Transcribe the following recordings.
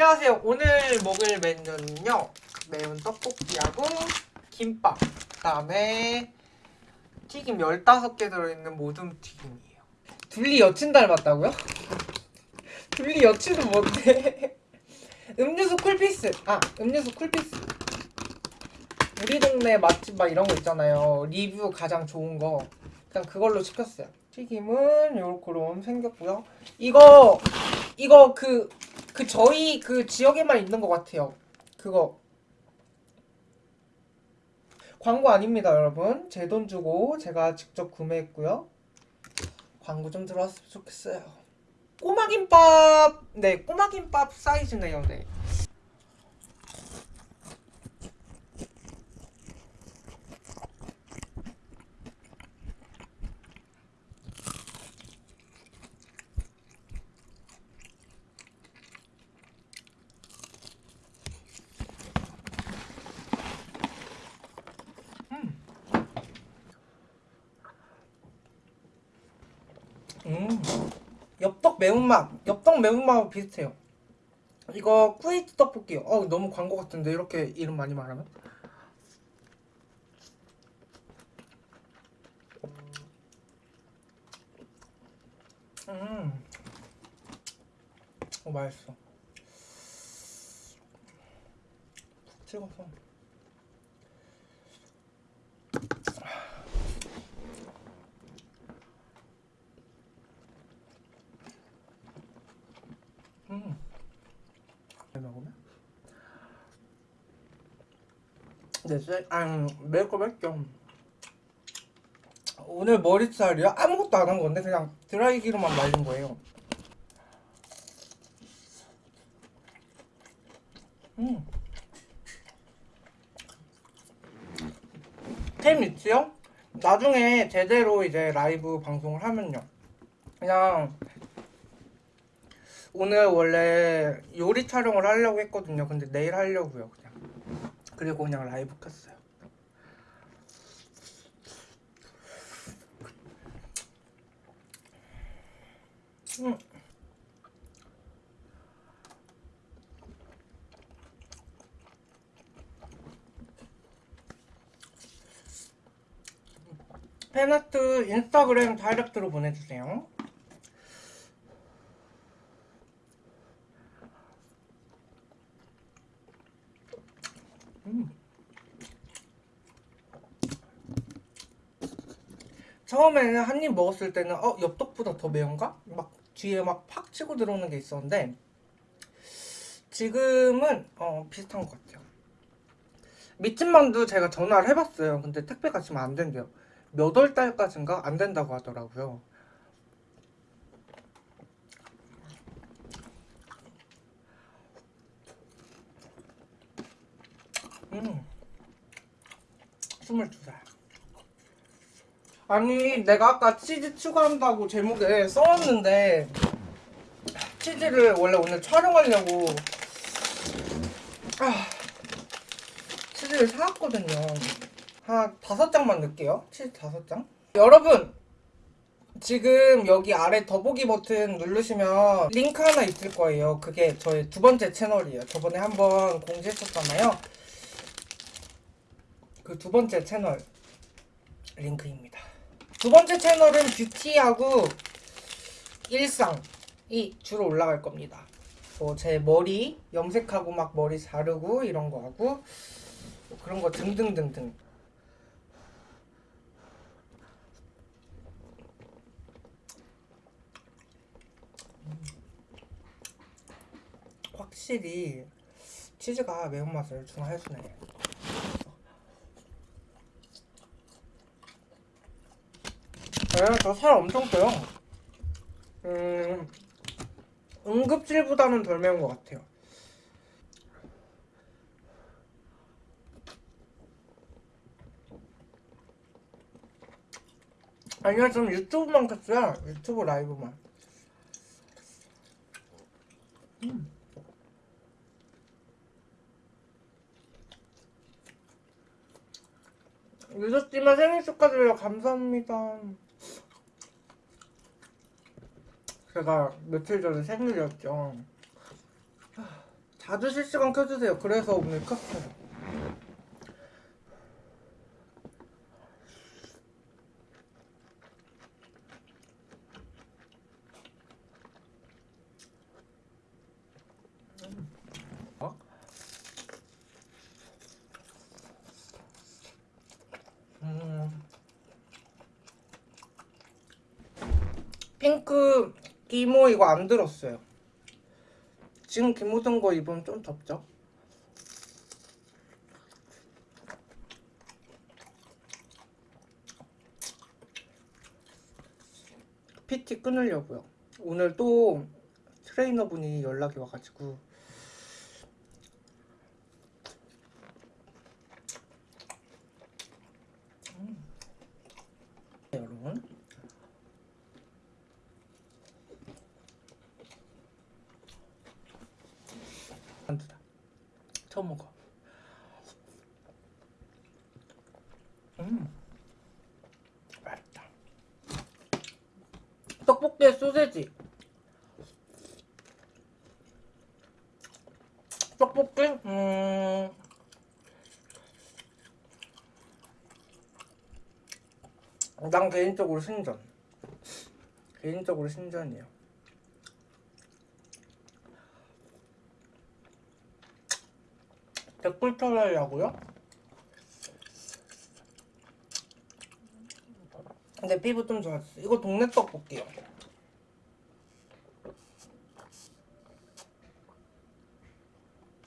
안녕하세요. 오늘 먹을 메뉴는요. 매운 떡볶이하고 김밥, 그다음에 튀김 15개 들어있는 모둠 튀김이에요. 둘리 여친 닮았다고요? 둘리 여친은 뭔데? 음료수 쿨피스. 아, 음료수 쿨피스. 우리 동네 맛집 막 이런 거 있잖아요. 리뷰 가장 좋은 거. 그냥 그걸로 시켰어요. 튀김은 요렇게 생겼고요. 이거 이거 그, 그 저희 그 지역에만 있는 것 같아요. 그거. 광고 아닙니다, 여러분. 제 돈 주고 제가 직접 구매했고요. 광고 좀 들어왔으면 좋겠어요. 꼬마김밥! 네, 꼬마김밥 사이즈네요, 네. 음, 매운맛, 엽떡 매운맛하고 비슷해요. 이거 쿠웨이트 떡볶이요. 어, 너무 광고 같은데 이렇게 이름 많이 말하면? 음, 어 맛있어. 푹 찍어서. 음. 잘 먹으면? 네, 쎄, 아, 맵죠. 오늘 머리살이요? 아무것도 안 한 건데 그냥 드라이기로만 말린 거예요. 음. 템 있지요? 나중에 제대로 이제 라이브 방송을 하면요. 그냥 오늘 원래 요리 촬영을 하려고 했거든요. 근데 내일 하려고요, 그냥. 그리고 그냥 라이브 켰어요. 음. 팬아트 인스타그램 다이렉트로 보내주세요. 처음에는 한 입 먹었을 때는 어 엽떡보다 더 매운가? 막 뒤에 막 팍 치고 들어오는 게 있었는데 지금은 어 비슷한 것 같아요. 미친만두 제가 전화를 해봤어요. 근데 택배가 지금 안 된대요. 몇 월 달까지인가 안 된다고 하더라고요. 음. 22살. 아니, 내가 아까 치즈 추가한다고 제목에 써놨는데, 치즈를 원래 오늘 촬영하려고, 아, 치즈를 사왔거든요. 한 다섯 장만 넣을게요. 치즈 다섯 장. 여러분, 지금 여기 아래 더보기 버튼 누르시면 링크 하나 있을 거예요. 그게 저의 두 번째 채널이에요. 저번에 한번 공지했었잖아요. 그 두 번째 채널 링크입니다. 두 번째 채널은 뷰티하고 일상이 주로 올라갈 겁니다. 뭐 제 머리 염색하고 막 머리 자르고 이런 거 하고 뭐 그런 거 등등등등. 확실히 치즈가 매운맛을 중화해주네. 저 살 엄청 쪄요. 음, 응급실보다는 덜 매운 것 같아요. 아니야, 좀 유튜브만 켰어요. 유튜브 라이브만. 음. 유저씨만 생일 축하드려요. 감사합니다. 제가 며칠 전에 생일이었죠. 자주 실시간 켜주세요. 그래서 오늘 켰어요. 어? 음. 핑크 기모 이거 안 들었어요. 지금 든거 입으면 좀 덥죠? PT 끊으려고요. 오늘 또 트레이너분이 연락이 와가지고 음. 네, 여러분 만두다 처음 먹어. 음. 맛있다. 떡볶이에 소세지. 떡볶이? 음. 난 개인적으로 신전. 개인적으로 신전이에요 털으려고요? 근데 피부 좀 좋았어 이거 동네 떡볶이요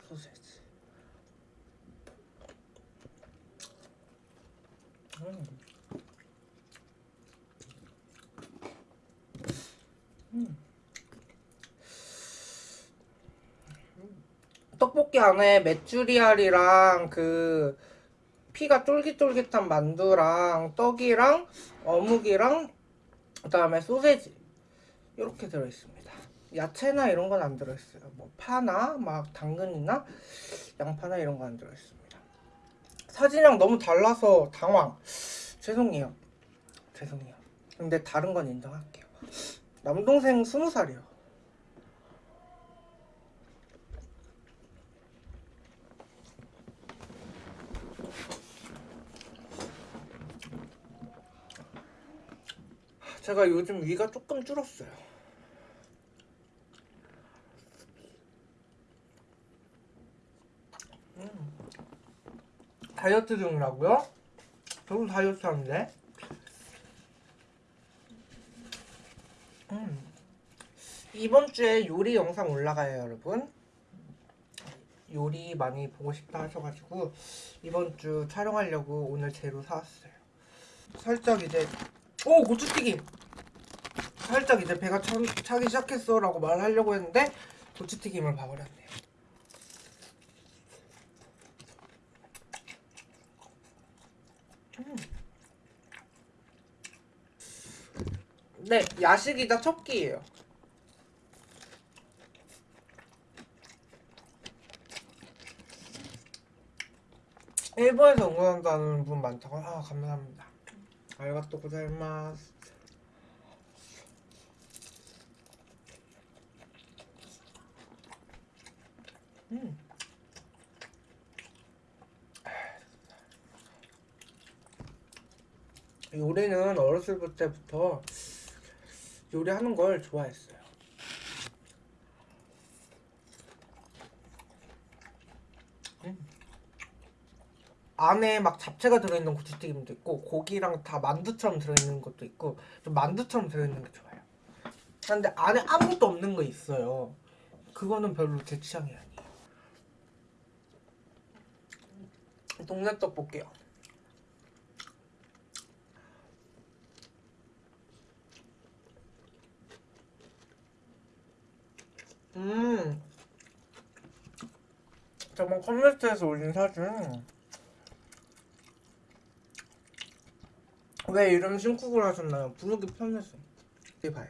소세지 음. 음. 떡볶이 안에 메추리알이랑 그 피가 쫄깃쫄깃한 만두랑 떡이랑 어묵이랑 그 다음에 소세지 이렇게 들어있습니다. 야채나 이런 건 안 들어있어요. 뭐 파나 막 당근이나 양파나 이런 거안 들어있습니다. 사진이랑 너무 달라서 당황. 죄송해요. 죄송해요. 근데 다른 건 인정할게요. 남동생 스무 살이요. 제가 요즘 위가 조금 줄었어요. 음. 다이어트 중이라고요? 저도 다이어트 하는데. 음. 이번 주에 요리 영상 올라가요, 여러분. 요리 많이 보고 싶다 하셔가지고 이번 주 촬영하려고 오늘 재료 사왔어요. 살짝 이제 오 고추튀김. 살짝 이제 배가 차, 차기 시작했어 라고 말하려고 했는데 고추튀김을 봐버렸네요. 음. 네, 야식이다 첫 끼예요. 일본에서 응원한다는 분 많다고. 아, 감사합니다. 알가또 고자이마스. 음. 요리는 어렸을 때부터 요리하는 걸 좋아했어요. 음. 안에 막 잡채가 들어있는 고추튀김도 있고 고기랑 다 만두처럼 들어있는 것도 있고 좀 만두처럼 들어있는 게 좋아요. 근데 안에 아무것도 없는 거 있어요. 그거는 별로 제 취향이 아니에요. 동네 떡볶이요. 음. 저번 컴퓨터에서 올린 사진. 왜 이름 신쿡을 하셨나요? 부르기 편해서. 이게 봐요.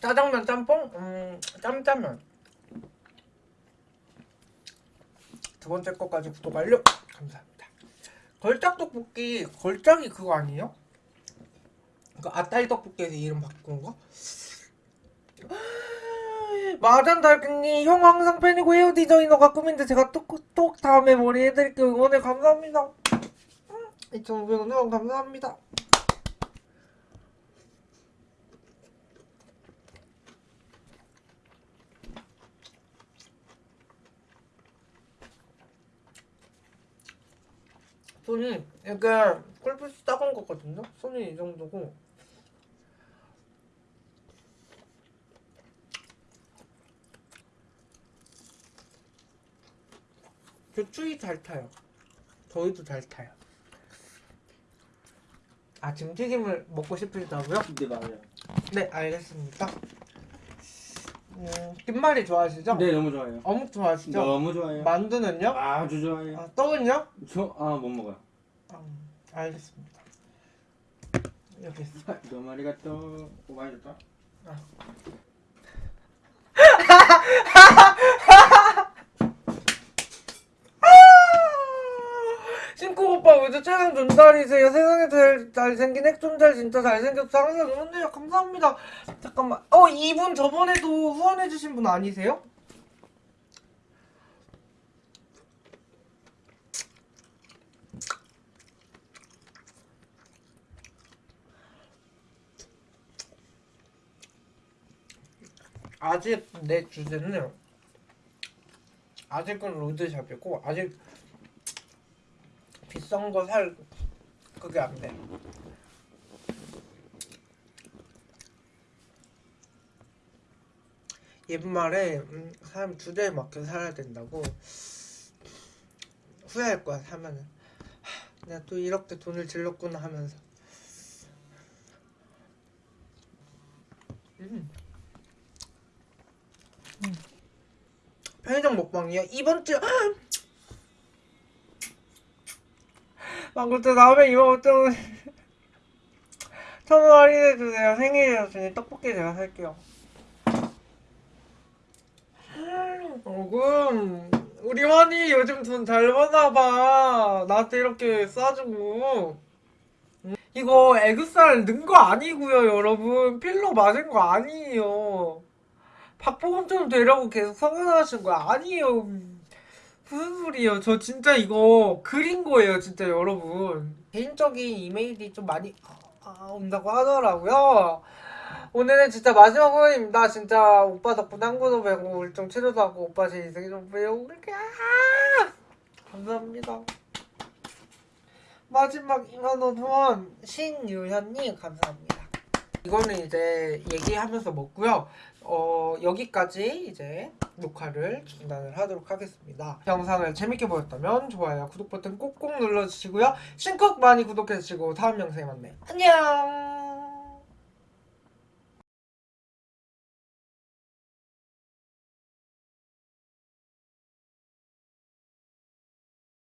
짜장면 짬뽕? 음, 짬짜면. 두 번째 거까지 구독 완료. 감사합니다. 걸작 떡볶이, 걸작이 그거 아니에요? 그 아따이 떡볶이에서 이름 바꾼 거? 마잔 달님 형 항상 팬이고 헤어 디자이너가 꿈인데 제가 톡톡 다음에 머리 해드릴게요 응원해 감사합니다 2,500원 후원 감사합니다 손이 이게 꿀빛이 작은 거거든요 손이 이 정도고 저 추위 잘 타요. 저희도 잘 타요. 아 지금 튀김을 먹고 싶으시다고요? 네 맞아요. 네 알겠습니다. 음, 김말이 좋아하시죠? 네 너무 좋아요. 어묵 좋아하시죠? 너무 좋아요. 만두는요? 아주 좋아요. 아, 떡은요? 저아못 먹어요. 음, 알겠습니다. 여기 있어. 너무 아리가 또. 오 많이 줬다. 신고 오빠 우주 최강 존잘이세요. 세상에 제일 잘생긴 핵존잘 진짜 잘생겼어. 항상 응원해요. 감사합니다. 잠깐만. 어 이분 저번에도 후원해주신 분 아니세요? 아직 내 주제는 아직은 로드샵이고 아직 비싼 거 살 그게 안 돼. 옛말에 음, 사람 주제에 맞게 살아야 된다고 후회할 거야 사면은 하, 내가 또 이렇게 돈을 질렀구나 하면서 음. 음. 편의점 먹방이요 이번 주 망고또 다음에 이번 좀 천원 할인해주세요. 생일이었으니 떡볶이 제가 살게요. 어금 우리 환이 요즘 돈 잘 버나봐. 나한테 이렇게 싸주고. 음, 이거 에그살 넣은 거 아니고요 여러분. 필러 맞은 거 아니에요. 박보검처럼 되려고 계속 성형하신 거 아니에요 무슨 소리예요 저 진짜 이거 그린 거예요 진짜 여러분 개인적인 이메일이 좀 많이 아, 아, 온다고 하더라고요 오늘은 진짜 마지막 후원입니다. 진짜 오빠 덕분에 한국어 배우고 울증 치료도 하고 오빠 제 인생 좀 배우고 그렇게 아! 감사합니다. 마지막 2만원 후원 신유현님 감사합니다. 이거는 이제 얘기하면서 먹고요. 어, 여기까지 이제 녹화를 중단을 하도록 하겠습니다. 영상을 재밌게 보셨다면 좋아요, 구독 버튼 꼭꼭 눌러주시고요. 신곡 많이 구독해주시고 다음 영상에 만나요. 안녕!